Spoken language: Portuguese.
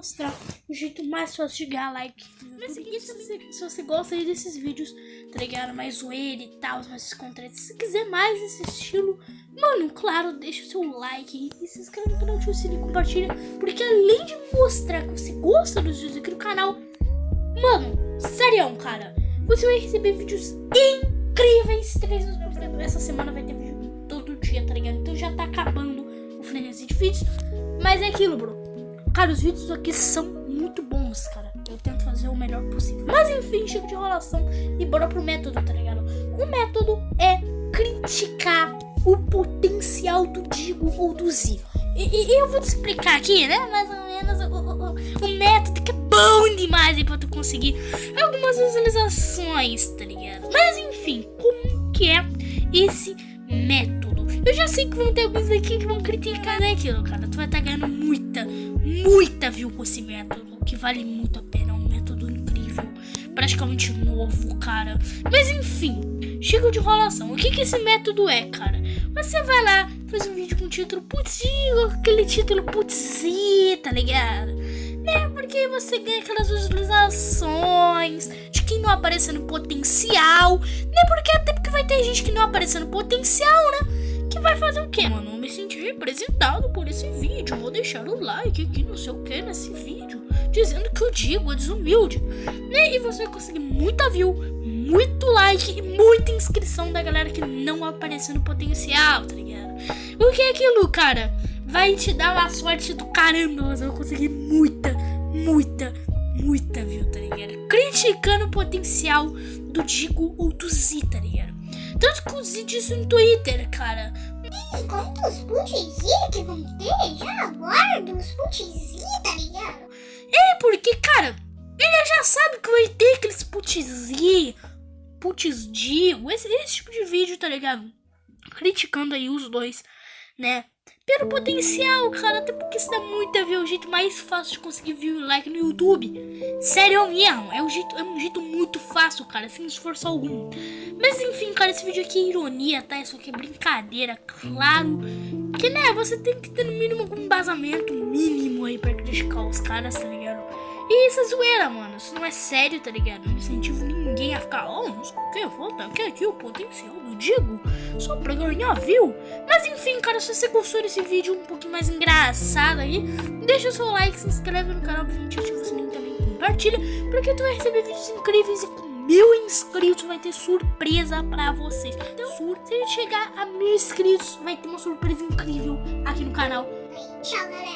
mostrar o jeito mais fácil de ganhar like. Mas se, se, se você gosta aí desses vídeos, tá ligado? Mais zoeira e tal, mais descontraído. Se quiser mais desse estilo, mano, claro, deixa o seu like e se inscreve no canal, ativa o sininho e compartilha. Porque além de mostrar que você gosta dos vídeos aqui no canal, mano, sério, cara, você vai receber vídeos incríveis três vezes por semana. Essa semana vai ter vídeo todo dia, tá ligado? Então já tá acabando o frenesi de vídeos. Mas é aquilo, bro. Cara, os vídeos aqui são muito bons, cara. Eu tento fazer o melhor possível. Mas enfim, chega de enrolação e bora pro método, tá ligado? O método é criticar o potencial do Digo ou do Zi. E, e, eu vou te explicar aqui, né? Mais ou menos o, o, o método que é bom demais aí pra tu conseguir algumas visualizações, tá ligado? Mas enfim, como que é esse método? Eu já sei que vão ter alguns aqui que vão criticar daquilo, cara. Tu vai estar tá ganhando muita, muita view com esse método, que vale muito a pena. É um método incrível, praticamente novo, cara. Mas enfim, chega de enrolação. O que que esse método é, cara? Você vai lá, faz um vídeo com título putzinho, aquele título putzinho, tá ligado? Né? Porque você ganha aquelas visualizações de quem não apareceu no potencial. Né? Porque até porque vai ter gente que não apareceu no potencial, né? Que vai fazer o quê? Mano, me senti representado por esse vídeo. Vou deixar o like aqui, não sei o que, nesse vídeo. Dizendo que eu digo é desumilde. Né? E você vai conseguir muita view, muito like e muita inscrição da galera que não apareceu no potencial, tá ligado? O que é aquilo, cara? Vai te dar uma sorte do caramba. Você vai conseguir muita, muita, muita view, tá ligado? Criticando o potencial do Digo ou do Z, tá ligado? Tanto os vídeos no Twitter, cara. E quantos putzinhos que vão ter já agora dos putzinhos, tá ligado? É, porque, cara, ele já sabe que vai ter aqueles putzinhos, putzinho, esse, esse tipo de vídeo, tá ligado? Criticando aí os dois, né? Pelo potencial, cara. Até porque isso dá muito a ver. É o jeito mais fácil de conseguir view like no YouTube. Sério mesmo. É um, jeito, é um jeito muito fácil, cara. Sem esforço algum. Mas enfim, cara, esse vídeo aqui é ironia, tá? Isso aqui é brincadeira, claro. Que, né, você tem que ter no mínimo algum embasamento mínimo aí pra criticar os caras, tá ligado? E isso é zoeira, mano. Isso não é sério, tá ligado? Não incentivo ninguém a ficar, oh, não sei o que, volta aqui, aqui o potencial do Digo, só pra ganhar view. Mas enfim, cara, se você gostou desse vídeo um pouquinho mais engraçado aí, deixa o seu like, se inscreve no canal, ativa o sininho também, compartilha, porque tu vai receber vídeos incríveis e com mil inscritos vai ter surpresa pra vocês. Então, se a gente chegar a mil inscritos, vai ter uma surpresa incrível aqui no canal. Tchau, galera.